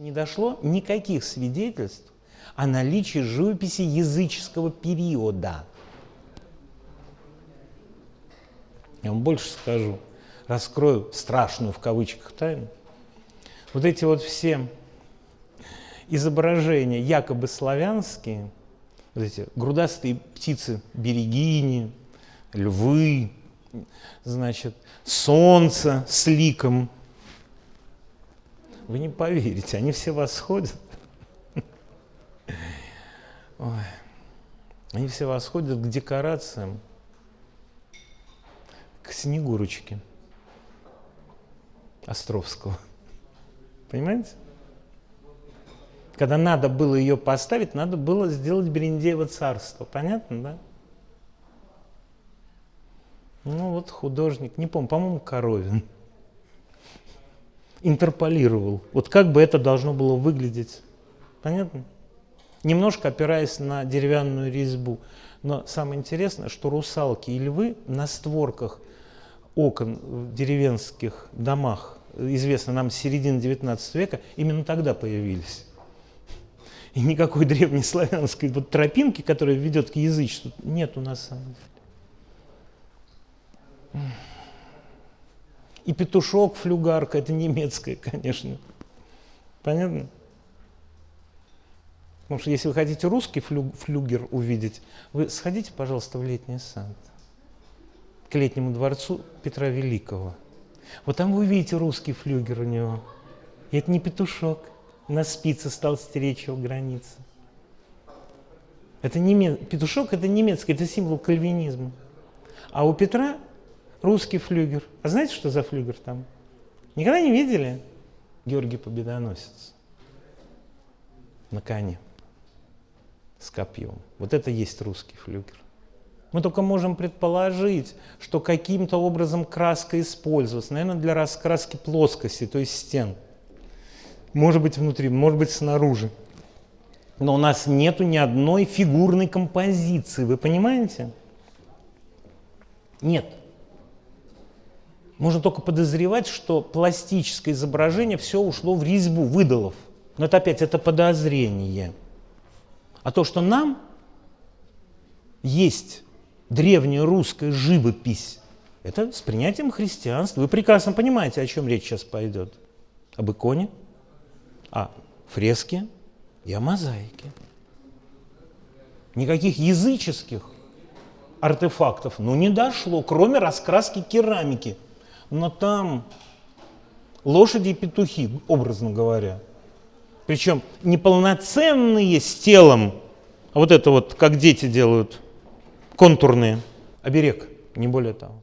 Не дошло никаких свидетельств о наличии живописи языческого периода. Я вам больше скажу, раскрою страшную в кавычках тайну. Вот эти вот все изображения якобы славянские, вот эти грудастые птицы, берегини, львы, значит, солнце с ликом. Вы не поверите, они все восходят. Ой. Они все восходят к декорациям, к Снегурочке Островского. Понимаете? Когда надо было ее поставить, надо было сделать Берендеево царство. Понятно, да? Ну вот художник, не помню, по-моему, Коровин, интерполировал. Вот как бы это должно было выглядеть. Понятно? Немножко опираясь на деревянную резьбу. Но самое интересное, что русалки и львы на створках окон в деревенских домах, известно нам с середины 19 века, именно тогда появились. И никакой древнеславянской вот тропинки, которая ведет к язычеству, нет у нас. И петушок, флюгарка, это немецкая, конечно. Понятно? Потому что если вы хотите русский флю, флюгер увидеть, вы сходите, пожалуйста, в летний сад, к летнему дворцу Петра Великого. Вот там вы увидите русский флюгер у него. И это не петушок, на спице стал стеречь его границы. Это неме... Петушок – это немецкий, это символ кальвинизма. А у Петра русский флюгер. А знаете, что за флюгер там? Никогда не видели? Георгий Победоносец на коне с копьем. Вот это есть русский флюгер. Мы только можем предположить, что каким-то образом краска использовалась, наверное, для раскраски плоскости, то есть стен. Может быть внутри, может быть снаружи. Но у нас нету ни одной фигурной композиции, вы понимаете? Нет. Можно только подозревать, что пластическое изображение все ушло в резьбу выдалов. Но это опять это подозрение. А то, что нам есть древняя русская живопись, это с принятием христианства. Вы прекрасно понимаете, о чем речь сейчас пойдет. Об иконе, о фреске и о мозаике. Никаких языческих артефактов, ну, не дошло, кроме раскраски керамики. Но там лошади и петухи, образно говоря. Причем неполноценные с телом, а вот это вот, как дети делают, контурные. Оберег, не более того.